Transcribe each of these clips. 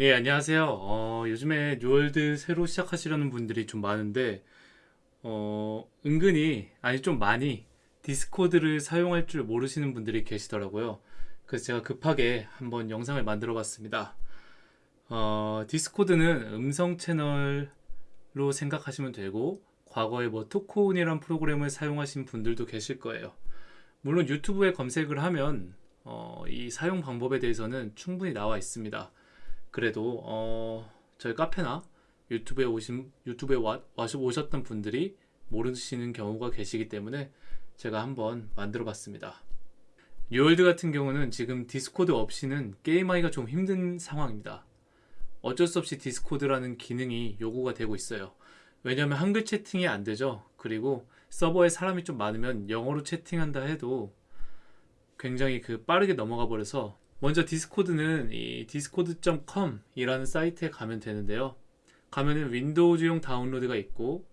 예, 안녕하세요. 어, 요즘에 뉴월드 새로 시작하시려는 분들이 좀 많은데, 어, 은근히, 아니 좀 많이 디스코드를 사용할 줄 모르시는 분들이 계시더라고요. 그래서 제가 급하게 한번 영상을 만들어 봤습니다. 어, 디스코드는 음성 채널로 생각하시면 되고, 과거에 뭐 토크온이란 프로그램을 사용하신 분들도 계실 거예요. 물론 유튜브에 검색을 하면, 어, 이 사용 방법에 대해서는 충분히 나와 있습니다. 그래도 어, 저희 카페나 유튜브에 오신 유튜브에 와, 와서 오셨던 분들이 모르시는 경우가 계시기 때문에 제가 한번 만들어 봤습니다. 뉴월드 같은 경우는 지금 디스코드 없이는 게임하기가 좀 힘든 상황입니다. 어쩔 수 없이 디스코드라는 기능이 요구가 되고 있어요. 왜냐하면 한글 채팅이 안 되죠. 그리고 서버에 사람이 좀 많으면 영어로 채팅한다 해도 굉장히 그 빠르게 넘어가 버려서 먼저 디스코드는 이 discord.com 이라는 사이트에 가면 되는데요. 가면은 윈도우즈용 다운로드가 있고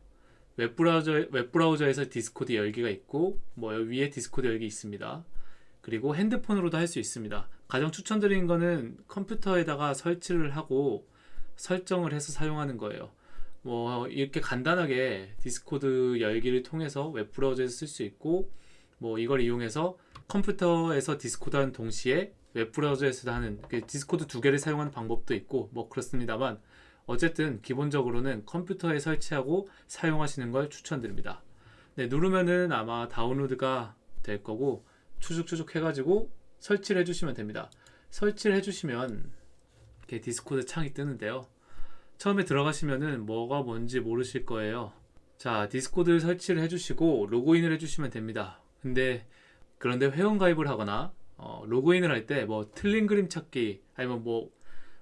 웹브라우저, 웹브라우저에서 디스코드 열기가 있고 뭐 위에 디스코드 열기 있습니다. 그리고 핸드폰으로도 할 수 있습니다. 가장 추천드리는 거는 컴퓨터에다가 설치를 하고 설정을 해서 사용하는 거예요. 뭐 이렇게 간단하게 디스코드 열기를 통해서 웹브라우저에서 쓸 수 있고 뭐 이걸 이용해서 컴퓨터에서 디스코드 하는 동시에 웹 브라우저에서 하는 그 디스코드 두 개를 사용하는 방법도 있고 뭐 그렇습니다만 어쨌든 기본적으로는 컴퓨터에 설치하고 사용하시는 걸 추천드립니다. 네, 누르면은 아마 다운로드가 될 거고 추죽추죽 해가지고 설치를 해주시면 됩니다. 설치를 해주시면 이렇게 디스코드 창이 뜨는데요. 처음에 들어가시면은 뭐가 뭔지 모르실 거예요. 자, 디스코드 설치를 해주시고 로그인을 해주시면 됩니다. 근데 그런데 회원 가입을 하거나 어, 로그인을 할 때 뭐 틀린 그림 찾기 아니면 뭐,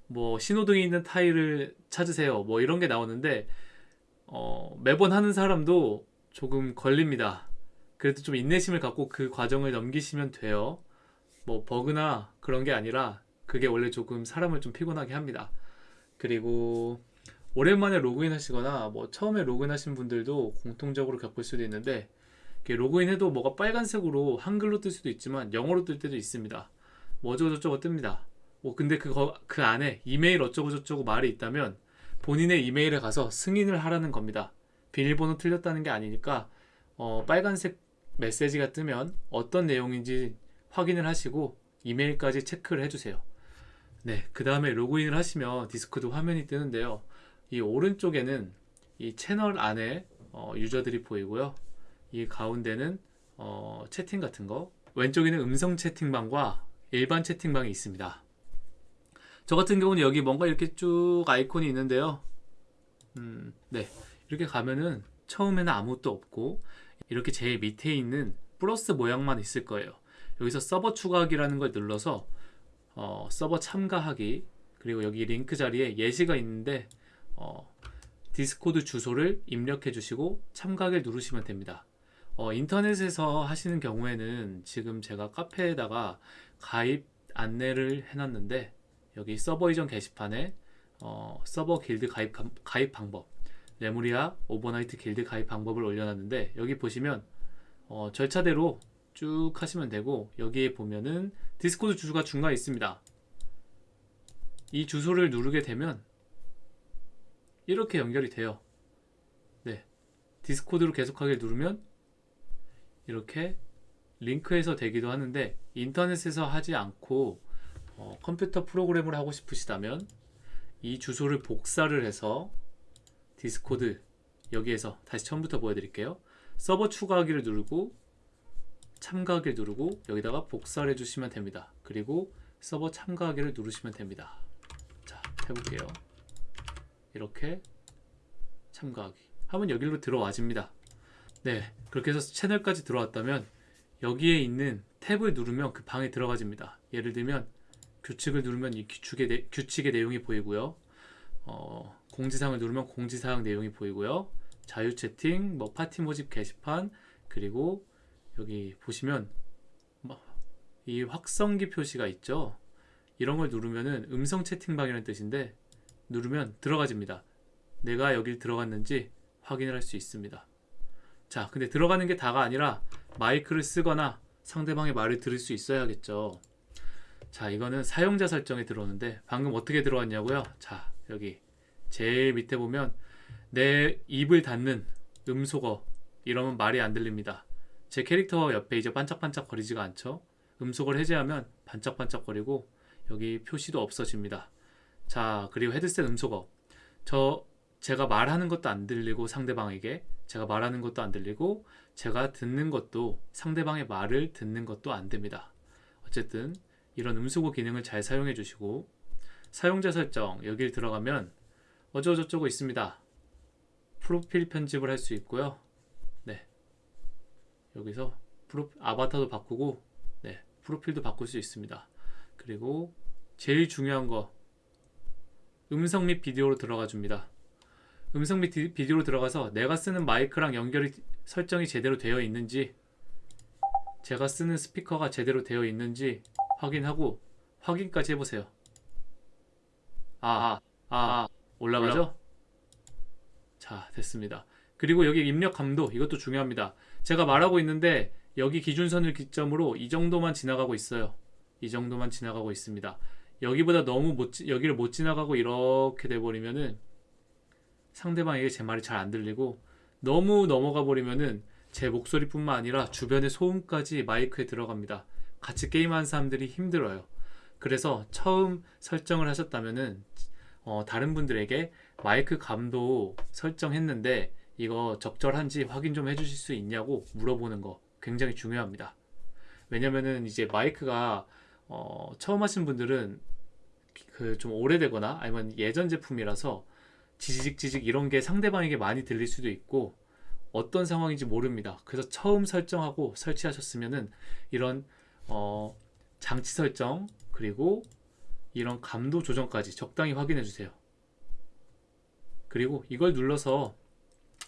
뭐 신호등이 있는 타일을 찾으세요. 뭐 이런 게 나오는데 어, 매번 하는 사람도 조금 걸립니다. 그래도 좀 인내심을 갖고 그 과정을 넘기시면 돼요. 뭐 버그나 그런 게 아니라 그게 원래 조금 사람을 좀 피곤하게 합니다. 그리고 오랜만에 로그인 하시거나 뭐 처음에 로그인 하신 분들도 공통적으로 겪을 수도 있는데 로그인해도 뭐가 빨간색으로 한글로 뜰 수도 있지만 영어로 뜰 때도 있습니다. 뭐 어쩌고저쩌고 뜹니다. 뭐 근데 그거 그 안에 이메일 어쩌고저쩌고 말이 있다면 본인의 이메일에 가서 승인을 하라는 겁니다. 비밀번호 틀렸다는 게 아니니까 어, 빨간색 메시지가 뜨면 어떤 내용인지 확인을 하시고 이메일까지 체크를 해주세요. 네, 그 다음에 로그인을 하시면 디스코드 화면이 뜨는데요. 이 오른쪽에는 이 채널 안에 어, 유저들이 보이고요. 이 가운데는 어, 채팅 같은 거 왼쪽에는 음성 채팅방과 일반 채팅방이 있습니다. 저 같은 경우는 여기 뭔가 이렇게 쭉 아이콘이 있는데요. 음, 네. 이렇게 가면은 처음에는 아무것도 없고 이렇게 제일 밑에 있는 플러스 모양만 있을 거예요. 여기서 서버 추가하기라는 걸 눌러서 어, 서버 참가하기 그리고 여기 링크 자리에 예시가 있는데 어, 디스코드 주소를 입력해 주시고 참가하기를 누르시면 됩니다 어, 인터넷에서 하시는 경우에는 지금 제가 카페에다가 가입 안내를 해놨는데 여기 서버 이전 게시판에 어, 서버 길드 가입, 가입 방법 레무리아 오버나이트 길드 가입 방법을 올려놨는데 여기 보시면 어, 절차대로 쭉 하시면 되고 여기에 보면은 디스코드 주소가 중간에 있습니다. 이 주소를 누르게 되면 이렇게 연결이 돼요. 네 디스코드로 계속하게 누르면 이렇게 링크해서 되기도 하는데 인터넷에서 하지 않고 어, 컴퓨터 프로그램을 하고 싶으시다면 이 주소를 복사를 해서 디스코드 여기에서 다시 처음부터 보여드릴게요. 서버 추가하기를 누르고 참가하기를 누르고 여기다가 복사를 해주시면 됩니다. 그리고 서버 참가하기를 누르시면 됩니다. 자 해볼게요. 이렇게 참가하기. 하면 여기로 들어와집니다 네 그렇게 해서 채널까지 들어왔다면 여기에 있는 탭을 누르면 그 방에 들어가집니다. 예를 들면 규칙을 누르면 이 규칙의, 내, 규칙의 내용이 보이고요. 어, 공지사항을 누르면 공지사항 내용이 보이고요. 자유 채팅, 뭐 파티 모집 게시판 그리고 여기 보시면 뭐이 확성기 표시가 있죠. 이런 걸 누르면은 음성 채팅방이라는 뜻인데 누르면 들어가집니다. 내가 여길 들어갔는지 확인을 할 수 있습니다 자 근데 들어가는 게 다가 아니라 마이크를 쓰거나 상대방의 말을 들을 수 있어야겠죠 자, 이거는 사용자 설정에 들어오는데 방금 어떻게 들어왔냐고요? 자, 여기 제일 밑에 보면 내 입을 닫는 음소거 이러면 말이 안 들립니다. 제 캐릭터 옆에 이제 반짝반짝 거리지가 않죠. 음소거를 해제하면 반짝반짝 거리고 여기 표시도 없어집니다. 자, 그리고 헤드셋 음소거. 저 제가 말하는 것도 안 들리고 상대방에게 제가 말하는 것도 안 들리고 제가 듣는 것도 상대방의 말을 듣는 것도 안 됩니다. 어쨌든 이런 음소거 기능을 잘 사용해 주시고 사용자 설정 여길 들어가면 어쩌고저쩌고 있습니다. 프로필 편집을 할 수 있고요. 네. 여기서 프로, 아바타도 바꾸고 네. 프로필도 바꿀 수 있습니다. 그리고 제일 중요한 거 음성 및 비디오로 들어가 줍니다. 음성 및 디- 비디오로 들어가서 내가 쓰는 마이크랑 연결이 설정이 제대로 되어 있는지 제가 쓰는 스피커가 제대로 되어 있는지 확인하고 확인까지 해보세요. 아, 아, 아, 올라가죠? 자, 됐습니다. 그리고 여기 입력 감도 이것도 중요합니다. 제가 말하고 있는데 여기 기준선을 기점으로 이 정도만 지나가고 있어요. 이 정도만 지나가고 있습니다. 여기보다 너무 못 지- 여기를 못 지나가고 이렇게 돼 버리면은 상대방에게 제 말이 잘 안 들리고 너무 넘어가 버리면은 제 목소리뿐만 아니라 주변의 소음까지 마이크에 들어갑니다. 같이 게임하는 사람들이 힘들어요. 그래서 처음 설정을 하셨다면은 어, 다른 분들에게 마이크 감도 설정했는데 이거 적절한지 확인 좀 해주실 수 있냐고 물어보는 거 굉장히 중요합니다. 왜냐면은 이제 마이크가 어, 처음 하신 분들은 그 좀 오래되거나 아니면 예전 제품이라서 지직 지직 이런 게 상대방에게 많이 들릴 수도 있고 어떤 상황인지 모릅니다. 그래서 처음 설정하고 설치하셨으면은 이런 어, 장치 설정 그리고 이런 감도 조정까지 적당히 확인해 주세요. 그리고 이걸 눌러서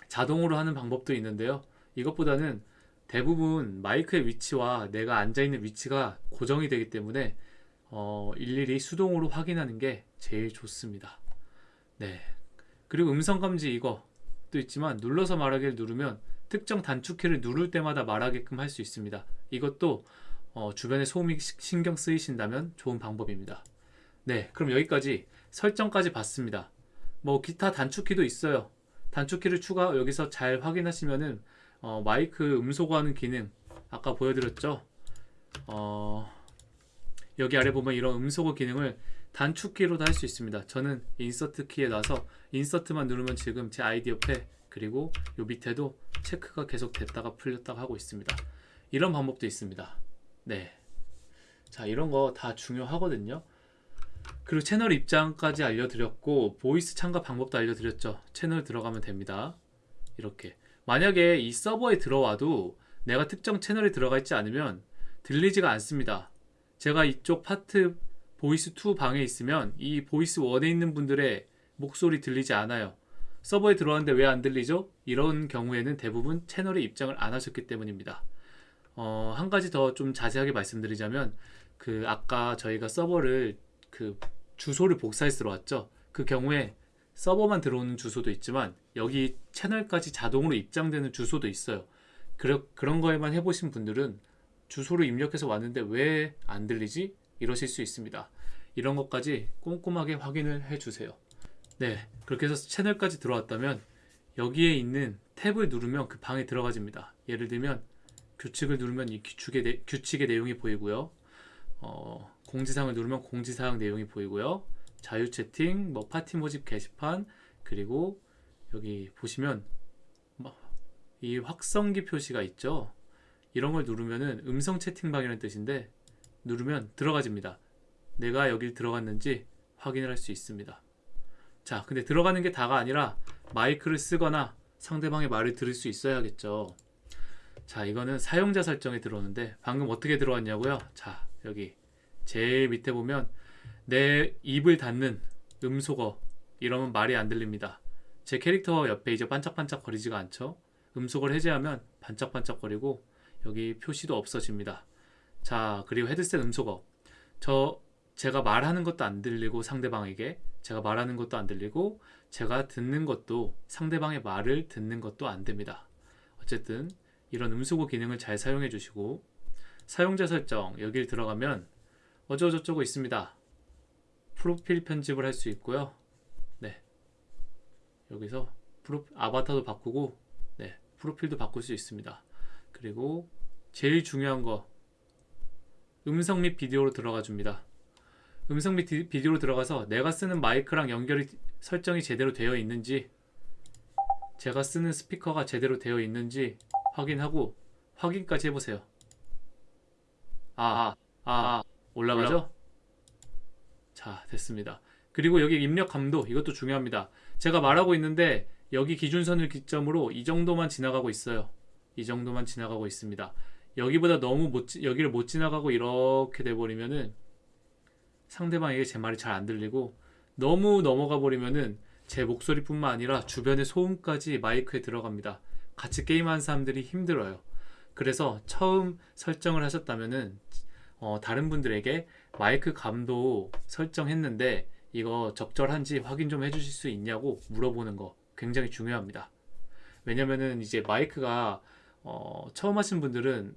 자동으로 하는 방법도 있는데요. 이것보다는 대부분 마이크의 위치와 내가 앉아 있는 위치가 고정이 되기 때문에 어, 일일이 수동으로 확인하는 게 제일 좋습니다. 네. 그리고 음성 감지 이거 도 있지만 눌러서 말하기를 누르면 특정 단축키를 누를 때마다 말하게끔 할 수 있습니다. 이것도 어, 주변에 소음이 시- 신경 쓰이신다면 좋은 방법입니다. 네, 그럼 여기까지 설정까지 봤습니다. 뭐 기타 단축키도 있어요. 단축키를 추가 여기서 잘 확인하시면은 어, 마이크 음소거하는 기능 아까 보여드렸죠. 어, 여기 아래 보면 이런 음소거 기능을 단축키로도 할 수 있습니다. 저는 인서트 키에 놔서 인서트만 누르면 지금 제 아이디 옆에 그리고 요 밑에도 체크가 계속 됐다가 풀렸다가 하고 있습니다. 이런 방법도 있습니다. 네. 자, 이런 거 다 중요하거든요. 그리고 채널 입장까지 알려드렸고 voice 참가 방법도 알려드렸죠. 채널 들어가면 됩니다. 이렇게 만약에 이 서버에 들어와도 내가 특정 채널에 들어가 있지 않으면 들리지가 않습니다. 제가 이쪽 파티 voice 2 방에 있으면 이 voice 1에 있는 분들의 목소리 들리지 않아요. 서버에 들어왔는데 왜 안 들리죠? 이런 경우에는 대부분 채널에 입장을 안 하셨기 때문입니다. 어, 한 가지 더 좀 자세하게 말씀드리자면 그 아까 저희가 서버를 그 주소를 복사해서 들어왔죠. 그 경우에 서버만 들어오는 주소도 있지만 여기 채널까지 자동으로 입장되는 주소도 있어요. 그러, 그런 거에만 해보신 분들은 주소를 입력해서 왔는데 왜 안 들리지? 이러실 수 있습니다. 이런 것까지 꼼꼼하게 확인을 해주세요. 네, 그렇게 해서 채널까지 들어왔다면 여기에 있는 탭을 누르면 그 방에 들어가집니다. 예를 들면 규칙을 누르면 이 규칙의, 내, 규칙의 내용이 보이고요. 어, 공지사항을 누르면 공지사항 내용이 보이고요. 자유 채팅, 뭐 파티 모집 게시판, 그리고 여기 보시면 뭐이 확성기 표시가 있죠. 이런 걸 누르면은 음성 채팅방이라는 뜻인데 누르면 들어가집니다. 내가 여길 들어갔는지 확인을 할 수 있습니다. 자, 근데 들어가는 게 다가 아니라 마이크를 쓰거나 상대방의 말을 들을 수 있어야겠죠. 자, 이거는 사용자 설정에 들어오는데 방금 어떻게 들어왔냐고요? 자, 여기 제일 밑에 보면 내 입을 닫는 음소거 이러면 말이 안 들립니다. 제 캐릭터 옆에 이제 반짝반짝 거리지가 않죠. 음소거를 해제하면 반짝반짝거리고 여기 표시도 없어집니다. 자, 그리고 헤드셋 음소거. 저 제가 말하는 것도 안 들리고 상대방에게 제가 말하는 것도 안 들리고 제가 듣는 것도 상대방의 말을 듣는 것도 안 됩니다. 어쨌든 이런 음소거 기능을 잘 사용해 주시고 사용자 설정 여길 들어가면 어쩌고저쩌고 있습니다. 프로필 편집을 할 수 있고요. 네. 여기서 프로, 아바타도 바꾸고, 네. 프로필도 바꿀 수 있습니다. 그리고 제일 중요한 거, 음성 및 비디오로 들어가 줍니다. 음성 및 디- 비디오로 들어가서 내가 쓰는 마이크랑 연결이 설정이 제대로 되어 있는지, 제가 쓰는 스피커가 제대로 되어 있는지 확인하고 확인까지 해보세요. 아, 아, 아, 올라가죠? 자, 됐습니다. 그리고 여기 입력 감도 이것도 중요합니다. 제가 말하고 있는데 여기 기준선을 기점으로 이 정도만 지나가고 있어요. 이 정도만 지나가고 있습니다. 여기보다 너무 못 지- 여기를 못 지나가고 이렇게 돼 버리면은 상대방에게 제 말이 잘 안 들리고 너무 넘어가 버리면은 제 목소리뿐만 아니라 주변의 소음까지 마이크에 들어갑니다. 같이 게임하는 사람들이 힘들어요. 그래서 처음 설정을 하셨다면은 어, 다른 분들에게 마이크 감도 설정했는데 이거 적절한지 확인 좀 해주실 수 있냐고 물어보는 거 굉장히 중요합니다. 왜냐면은 이제 마이크가 어, 처음 하신 분들은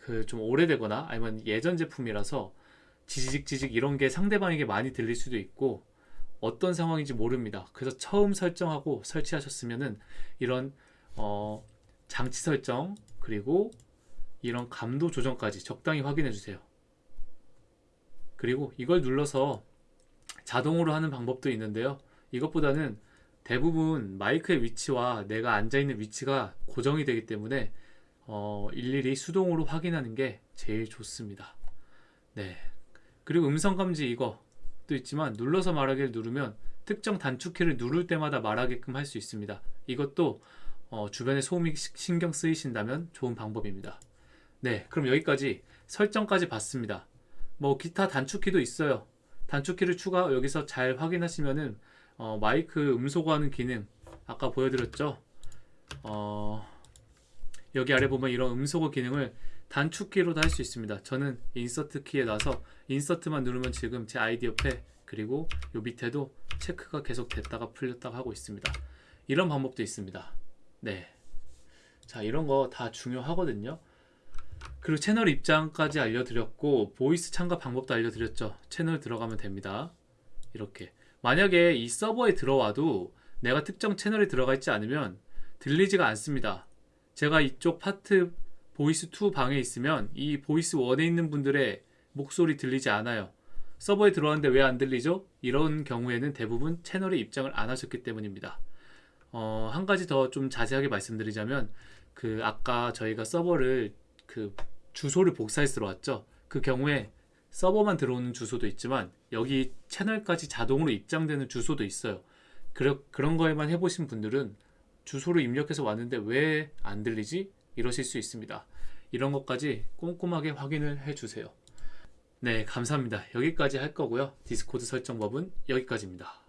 그 좀 오래되거나 아니면 예전 제품이라서 지직 지직 이런 게 상대방에게 많이 들릴 수도 있고 어떤 상황인지 모릅니다. 그래서 처음 설정하고 설치하셨으면은 이런 어, 장치 설정 그리고 이런 감도 조정까지 적당히 확인해 주세요. 그리고 이걸 눌러서 자동으로 하는 방법도 있는데요. 이것보다는 대부분 마이크의 위치와 내가 앉아 있는 위치가 고정이 되기 때문에 어, 일일이 수동으로 확인하는 게 제일 좋습니다. 네. 그리고 음성 감지 이것도 있지만 눌러서 말하기를 누르면 특정 단축키를 누를 때마다 말하게끔 할 수 있습니다. 이것도 어, 주변에 소음이 시- 신경 쓰이신다면 좋은 방법입니다. 네, 그럼 여기까지 설정까지 봤습니다. 뭐 기타 단축키도 있어요. 단축키를 추가 여기서 잘 확인하시면은 어, 마이크 음소거하는 기능 아까 보여드렸죠. 어, 여기 아래 보면 이런 음소거 기능을 단축키로도 할 수 있습니다. 저는 인서트 키에 놔서 insert만 누르면 지금 제 아이디 옆에 그리고 요 밑에도 체크가 계속 됐다가 풀렸다가 하고 있습니다. 이런 방법도 있습니다. 네. 자, 이런 거 다 중요하거든요. 그리고 채널 입장까지 알려드렸고, voice 참가 방법도 알려드렸죠. 채널 들어가면 됩니다. 이렇게. 만약에 이 서버에 들어와도 내가 특정 채널에 들어가 있지 않으면 들리지가 않습니다. 제가 이쪽 파티 voice 2 방에 있으면 이 voice 1에 있는 분들의 목소리 들리지 않아요. 서버에 들어왔는데 왜 안 들리죠? 이런 경우에는 대부분 채널에 입장을 안 하셨기 때문입니다. 어, 한 가지 더 좀 자세하게 말씀드리자면 그 아까 저희가 서버를 그 주소를 복사해서 들어왔죠. 그 경우에 서버만 들어오는 주소도 있지만 여기 채널까지 자동으로 입장되는 주소도 있어요. 그러, 그런 거에만 해보신 분들은 주소를 입력해서 왔는데 왜 안 들리지? 이러실 수 있습니다. 이런 것까지 꼼꼼하게 확인을 해주세요. 네, 감사합니다. 여기까지 할 거고요. 디스코드 설정법은 여기까지입니다.